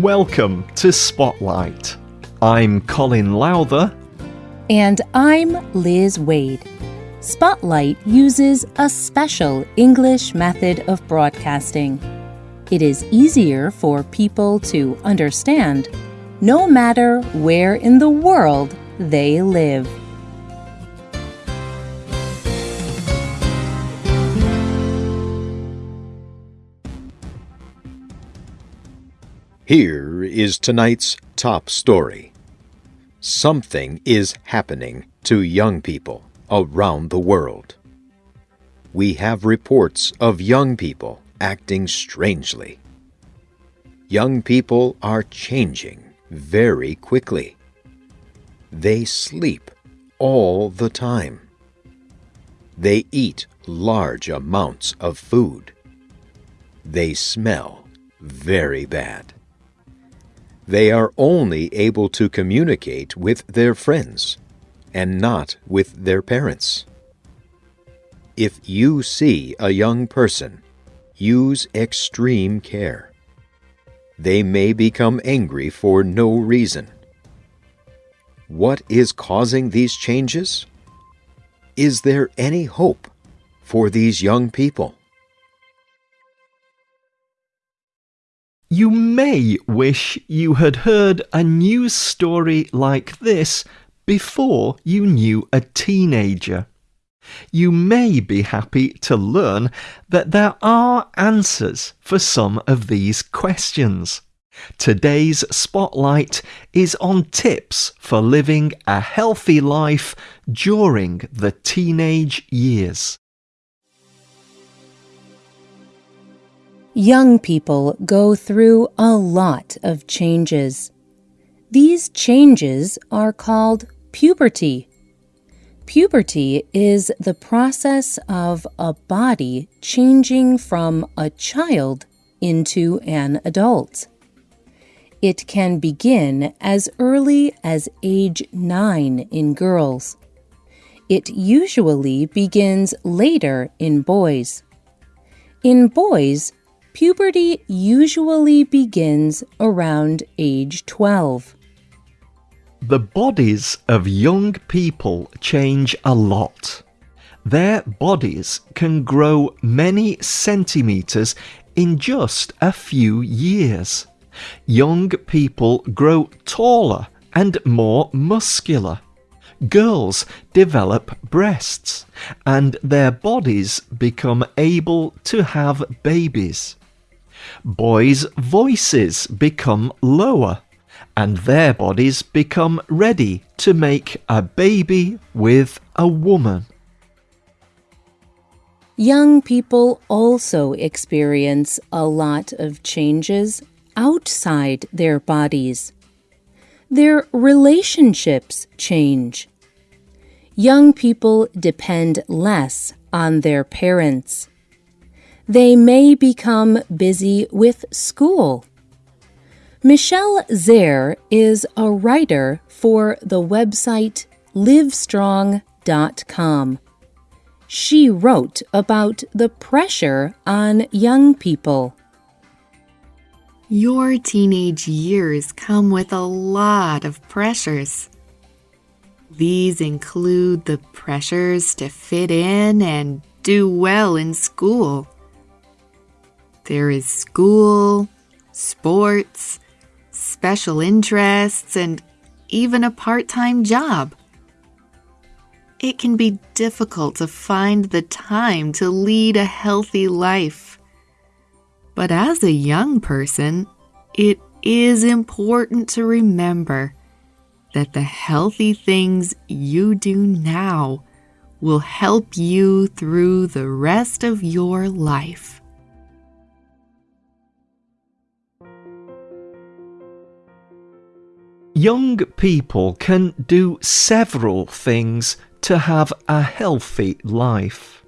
Welcome to Spotlight. I'm Colin Lowther. And I'm Liz Wade. Spotlight uses a special English method of broadcasting. It is easier for people to understand no matter where in the world they live. Here is tonight's top story. Something is happening to young people around the world. We have reports of young people acting strangely. Young people are changing very quickly. They sleep all the time. They eat large amounts of food. They smell very bad they are only able to communicate with their friends and not with their parents. If you see a young person, use extreme care. They may become angry for no reason. What is causing these changes? Is there any hope for these young people? You may wish you had heard a news story like this before you knew a teenager. You may be happy to learn that there are answers for some of these questions. Today's spotlight is on tips for living a healthy life during the teenage years. Young people go through a lot of changes. These changes are called puberty. Puberty is the process of a body changing from a child into an adult. It can begin as early as age 9 in girls. It usually begins later in boys. In boys, puberty usually begins around age 12. The bodies of young people change a lot. Their bodies can grow many centimetres in just a few years. Young people grow taller and more muscular. Girls develop breasts and their bodies become able to have babies boys' voices become lower and their bodies become ready to make a baby with a woman. Young people also experience a lot of changes outside their bodies. Their relationships change. Young people depend less on their parents they may become busy with school. Michelle Zehr is a writer for the website livestrong.com. She wrote about the pressure on young people. Your teenage years come with a lot of pressures. These include the pressures to fit in and do well in school there is school, sports, special interests, and even a part time job. It can be difficult to find the time to lead a healthy life. But as a young person, it is important to remember that the healthy things you do now will help you through the rest of your life. Young people can do several things to have a healthy life.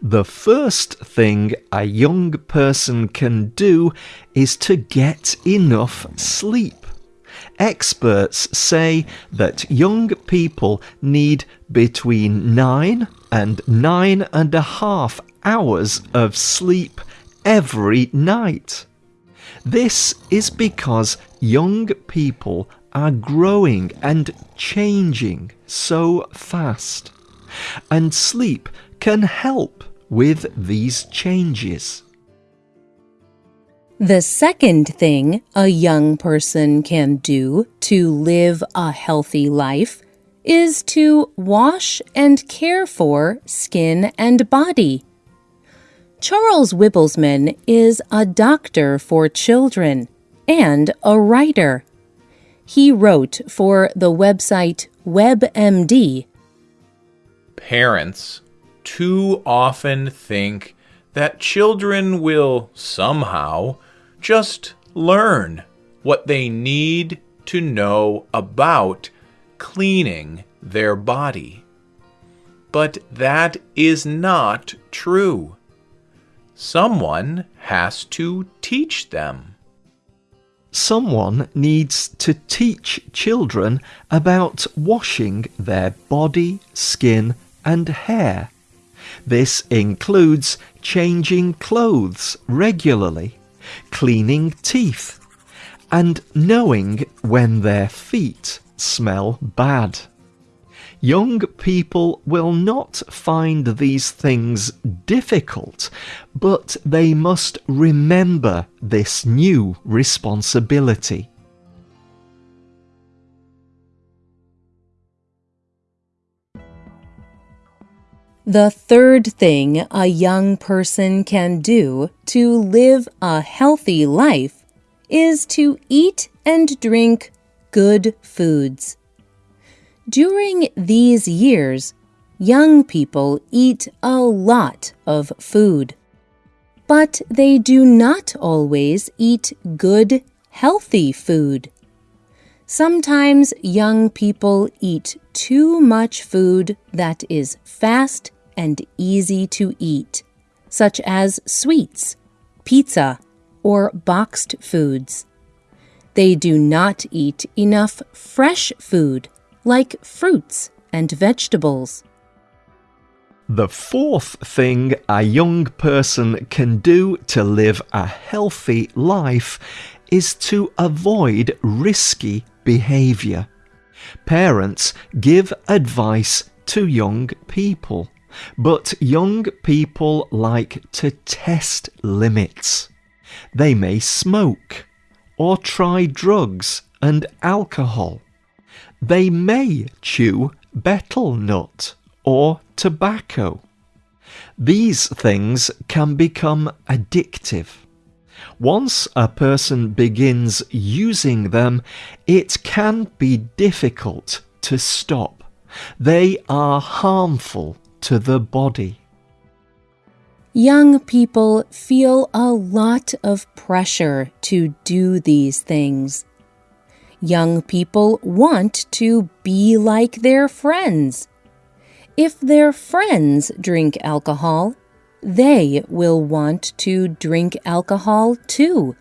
The first thing a young person can do is to get enough sleep. Experts say that young people need between nine and nine and a half hours of sleep every night. This is because young people are growing and changing so fast, and sleep can help with these changes. The second thing a young person can do to live a healthy life is to wash and care for skin and body. Charles Wibbelsman is a doctor for children and a writer. He wrote for the website WebMD. Parents too often think that children will somehow just learn what they need to know about cleaning their body. But that is not true. Someone has to teach them. Someone needs to teach children about washing their body, skin, and hair. This includes changing clothes regularly cleaning teeth, and knowing when their feet smell bad. Young people will not find these things difficult, but they must remember this new responsibility. The third thing a young person can do to live a healthy life is to eat and drink good foods. During these years, young people eat a lot of food. But they do not always eat good, healthy food. Sometimes young people eat too much food that is fast and easy to eat, such as sweets, pizza, or boxed foods. They do not eat enough fresh food like fruits and vegetables. The fourth thing a young person can do to live a healthy life is to avoid risky behaviour. Parents give advice to young people, but young people like to test limits. They may smoke or try drugs and alcohol. They may chew betel nut or tobacco. These things can become addictive. Once a person begins using them, it can be difficult to stop. They are harmful to the body. Young people feel a lot of pressure to do these things. Young people want to be like their friends. If their friends drink alcohol, they will want to drink alcohol too.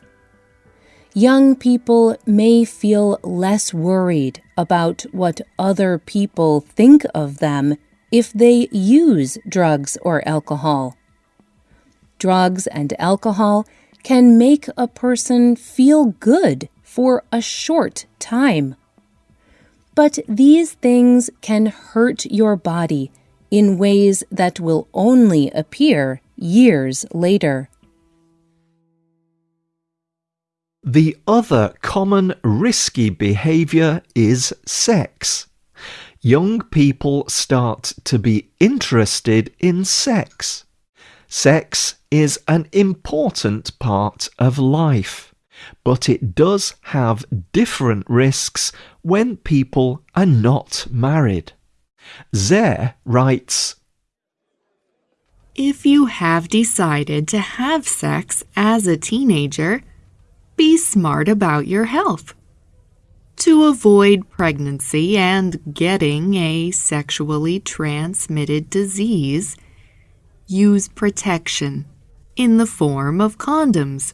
Young people may feel less worried about what other people think of them if they use drugs or alcohol. Drugs and alcohol can make a person feel good for a short time. But these things can hurt your body in ways that will only appear years later. The other common risky behaviour is sex. Young people start to be interested in sex. Sex is an important part of life, but it does have different risks when people are not married. Zehr writes If you have decided to have sex as a teenager, be smart about your health. To avoid pregnancy and getting a sexually transmitted disease, use protection in the form of condoms,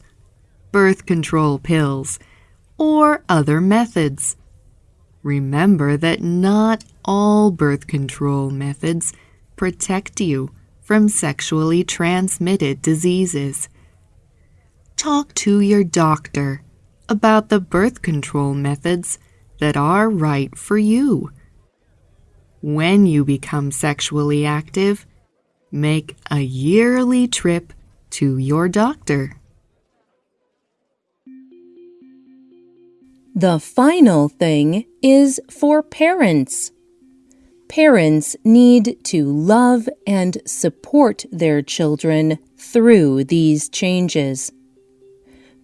birth control pills, or other methods. Remember that not all birth control methods protect you from sexually transmitted diseases. talk to your doctor about the birth control methods that are right for you. When you become sexually active, make a yearly trip to your doctor. The final thing is for parents. Parents need to love and support their children through these changes.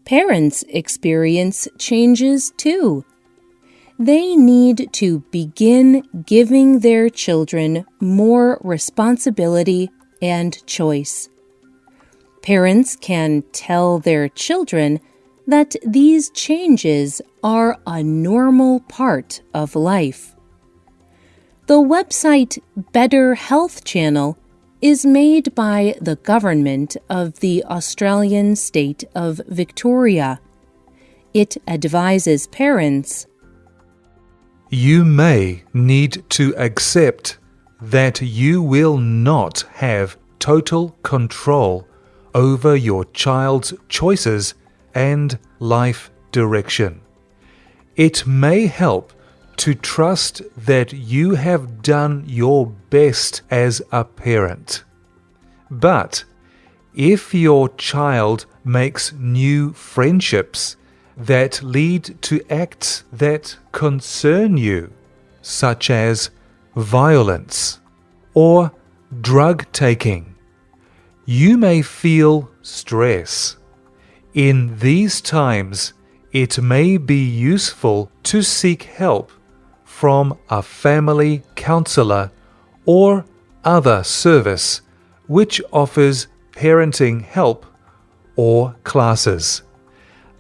Parents experience changes too. They need to begin giving their children more responsibility and choice. Parents can tell their children that these changes are a normal part of life. The website Better Health Channel is made by the government of the Australian state of Victoria. It advises parents You may need to accept that you will not have total control over your child's choices and life direction. It may help to trust that you have done your best as a parent. But if your child makes new friendships that lead to acts that concern you, such as violence or drug taking, you may feel stress. In these times, it may be useful to seek help from a family counselor or other service which offers parenting help or classes.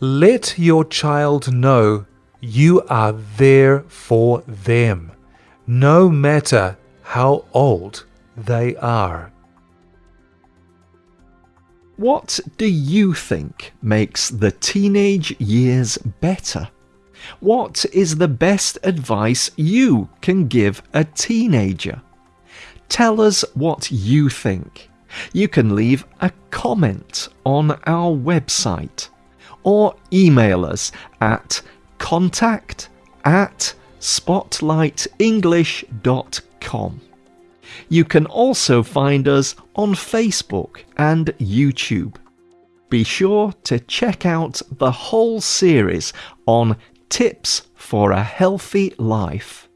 Let your child know you are there for them, no matter how old they are. What do you think makes the teenage years better? What is the best advice you can give a teenager? Tell us what you think. You can leave a comment on our website or email us at contact at spotlightenglish.com. You can also find us on Facebook and YouTube. Be sure to check out the whole series on tips for a healthy life.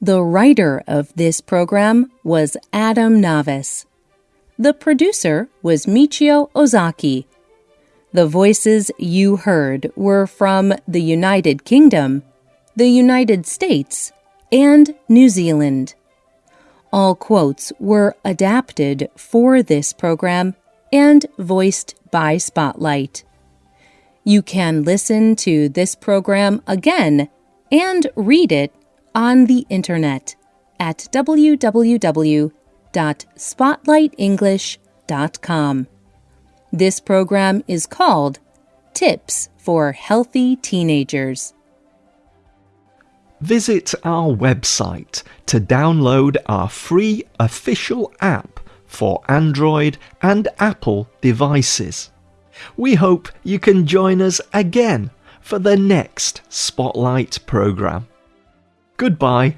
The writer of this program was Adam Navis. The producer was Michio Ozaki. The voices you heard were from the United Kingdom, the United States, and New Zealand. All quotes were adapted for this program and voiced by Spotlight. You can listen to this program again and read it on the internet at www.spotlightenglish.com. This program is called Tips for Healthy Teenagers. Visit our website to download our free official app for Android and Apple devices. We hope you can join us again for the next Spotlight programme. Goodbye